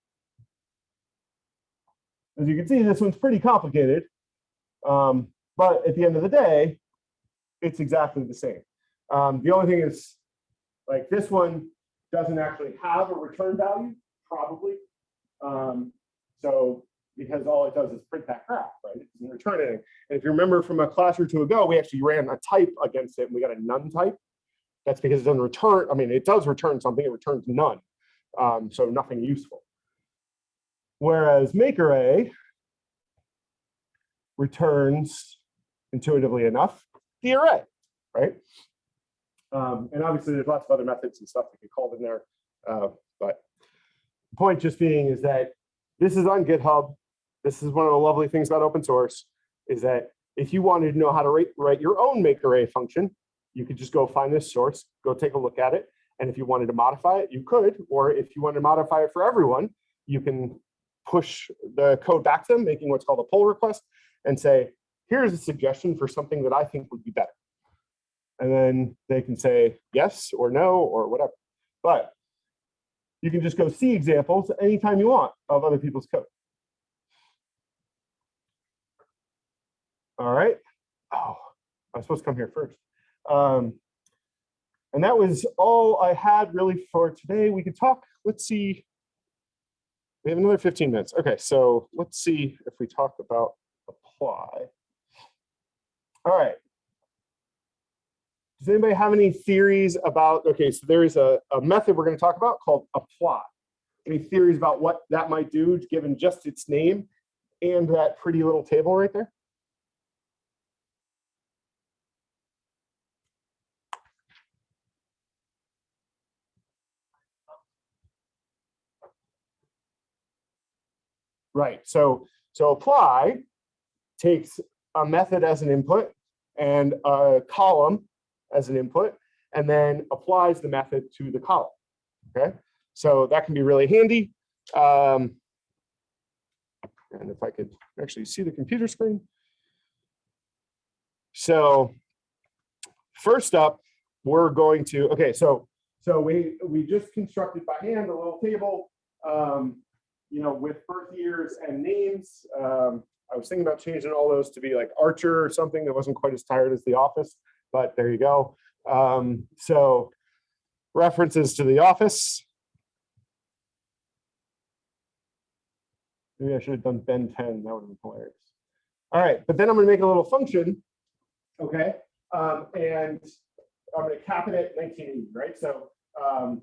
as you can see, this one's pretty complicated. Um, but at the end of the day, it's exactly the same. Um, the only thing is, like this one doesn't actually have a return value, probably. Um, so because all it does is print that graph, right? It doesn't return anything. And if you remember from a class or two ago, we actually ran a type against it and we got a none type. That's because it doesn't return, I mean, it does return something, it returns none. Um, so nothing useful. Whereas make array returns intuitively enough the array, right? Um, and obviously there's lots of other methods and stuff that get called in there. Uh, but the point just being is that this is on GitHub. This is one of the lovely things about open source is that if you wanted to know how to write, write your own make array function, you could just go find this source, go take a look at it. And if you wanted to modify it, you could, or if you want to modify it for everyone, you can push the code back to them, making what's called a pull request and say, here's a suggestion for something that I think would be better. And then they can say yes or no or whatever. But you can just go see examples anytime you want of other people's code. All right. Oh, I was supposed to come here first. Um, and that was all I had really for today. We could talk, let's see. We have another 15 minutes. Okay, so let's see if we talk about apply. All right. Does anybody have any theories about, okay, so there is a, a method we're going to talk about called apply. Any theories about what that might do given just its name and that pretty little table right there? Right, so, so apply takes a method as an input and a column as an input, and then applies the method to the column, okay? So that can be really handy. Um, and if I could actually see the computer screen. So first up, we're going to, okay, so so we we just constructed by hand a little table, um, you know, with birth years and names. Um, I was thinking about changing all those to be like Archer or something that wasn't quite as tired as The Office, but there you go. Um, so references to The Office. Maybe I should have done Ben 10. That would have been hilarious. All right, but then I'm to make a little function. Okay. Um, and I'm to cap it at 1980, right? So um,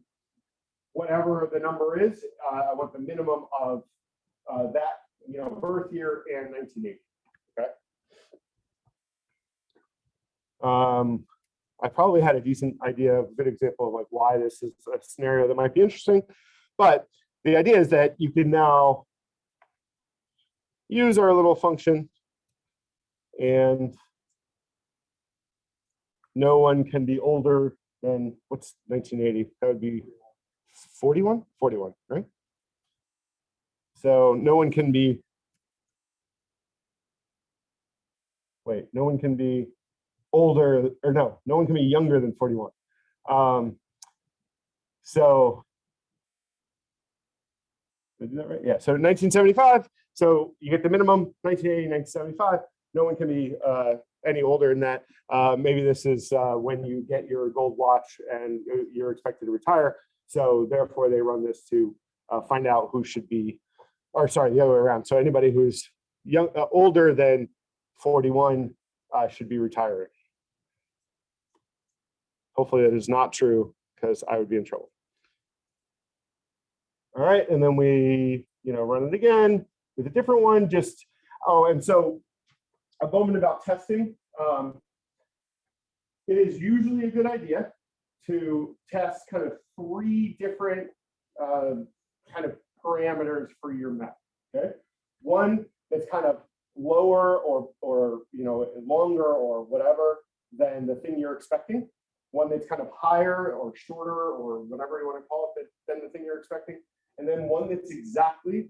whatever the number is, uh, I want the minimum of uh, that, you know, birth year and 1980. Okay. Um, I probably had a decent idea, of a good example of like why this is a scenario that might be interesting. But the idea is that you can now use our little function and no one can be older than what's 1980? That would be 41, 41, right? So no one can be. Wait, no one can be older or no, no one can be younger than 41. Um, so did I do that right? Yeah, so 1975. So you get the minimum 1980, 1975. No one can be uh, any older than that. Uh, maybe this is uh, when you get your gold watch and you- you're expected to retire. So therefore, they run this to uh, find out who should be, or sorry, the other way around. So anybody who's young, uh, older than 41 uh, should be retiring. Hopefully that is not true because I would be in trouble. All right, and then we, you know, run it again with a different one, just, oh, and so a moment about testing. Um, it is usually a good idea to test kind of three different uh, kind of parameters for your map. Okay, one that's kind of lower or or you know longer or whatever than the thing you're expecting. One that's kind of higher or shorter or whatever you want to call it than the thing you're expecting, and then one that's exactly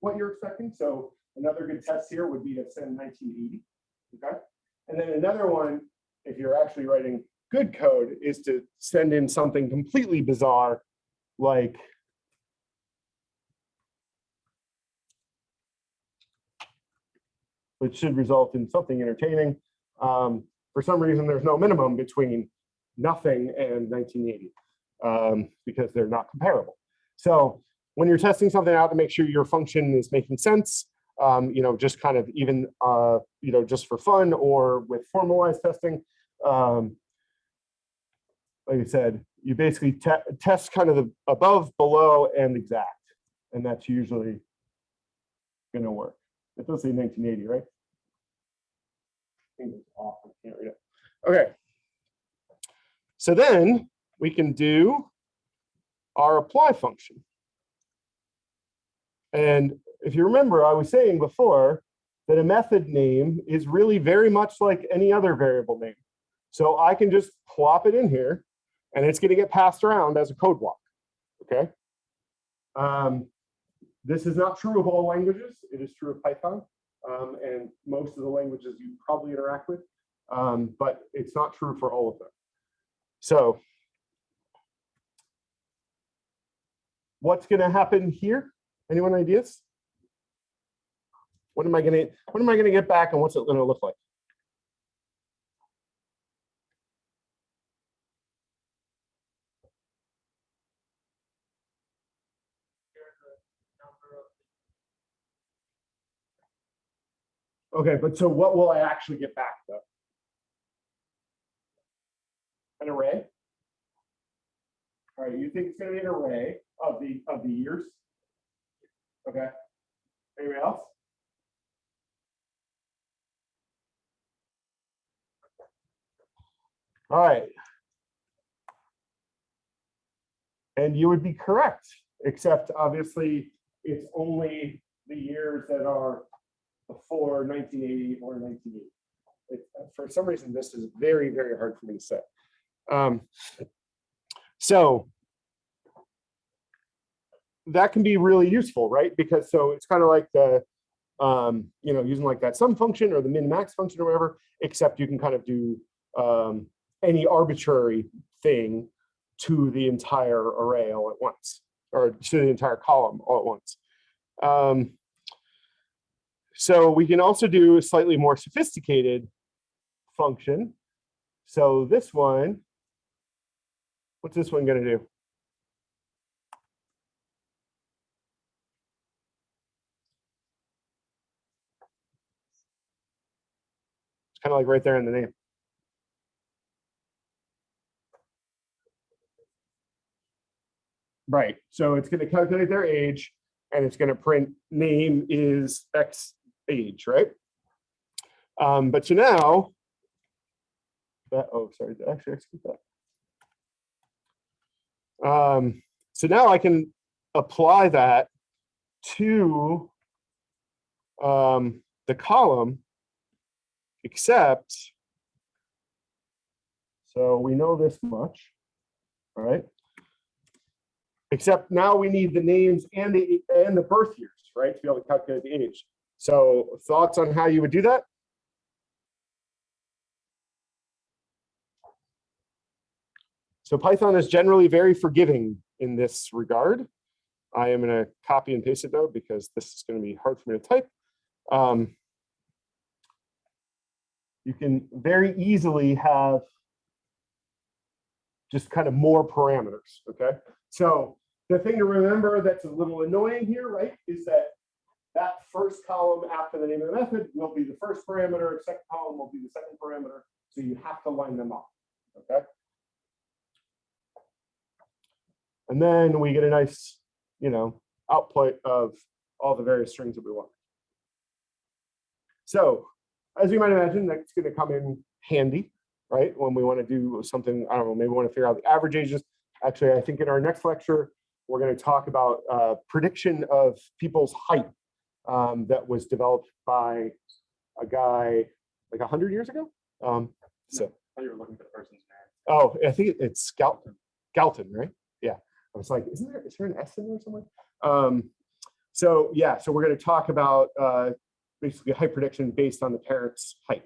what you're expecting. So another good test here would be to send 1980. Okay. And then another one, if you're actually writing good code, is to send in something completely bizarre like which should result in something entertaining. Um, for some reason, there's no minimum between nothing and 1980 um, because they're not comparable. So when you're testing something out to make sure your function is making sense, um, you know, just kind of even, uh, you know, just for fun or with formalized testing, um, like I said, you basically te test kind of the above, below, and exact, and that's usually going to work. It does say 1980, right? I think it's off. I can't read it. Okay. So then we can do our apply function. And if you remember, I was saying before that a method name is really very much like any other variable name. So I can just plop it in here and it's going to get passed around as a code block. Okay. Um, this is not true of all languages. It is true of Python um, and most of the languages you probably interact with, um, but it's not true for all of them. So what's going to happen here? Anyone ideas? What am I going to what am I going to get back and what's it going to look like? Okay, but so what will I actually get back though? An array? All right, you think it's gonna be an array of the, of the years? Okay. Anybody else? All right. And you would be correct, except obviously it's only the years that are before 1980 or 1980. It, for some reason, this is very, very hard for me to say. Um, so that can be really useful, right? Because so it's kind of like the, um, you know, using like that sum function or the min max function or whatever, except you can kind of do um, any arbitrary thing to the entire array all at once, or to the entire column all at once. Um, so we can also do a slightly more sophisticated function. So this one, what's this one going to do? It's kind of like right there in the name. Right, so it's going to calculate their age and it's going to print name is X age, right? Um, but so now. That, oh, sorry, did I actually execute that? Um, so now I can apply that to um, the column, except, so we know this much, right? Except now we need the names and the, and the birth years, right, to be able to calculate the age. So thoughts on how you would do that? So Python is generally very forgiving in this regard. I am going to copy and paste it though, because this is going to be hard for me to type. Um, you can very easily have just kind of more parameters, okay? So the thing to remember that's a little annoying here, right, is that that first column after the name of the method will be the first parameter, second column will be the second parameter, so you have to line them up, okay? And then we get a nice, you know, output of all the various strings that we want. So as you might imagine, that's going to come in handy, right? When we want to do something, I don't know, maybe we want to figure out the average ages. Actually, I think in our next lecture, we're going to talk about uh, prediction of people's height um, that was developed by a guy like 100 years ago. Um, so, you were looking for the person's name. oh, I think it's Galton, Galton, right? Yeah. I was like, isn't there, is there an S in there somewhere? Um, so yeah, so we're going to talk about uh, basically height prediction based on the parent's height.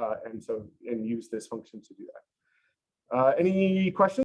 Uh, and so, and use this function to do that. Uh, any questions?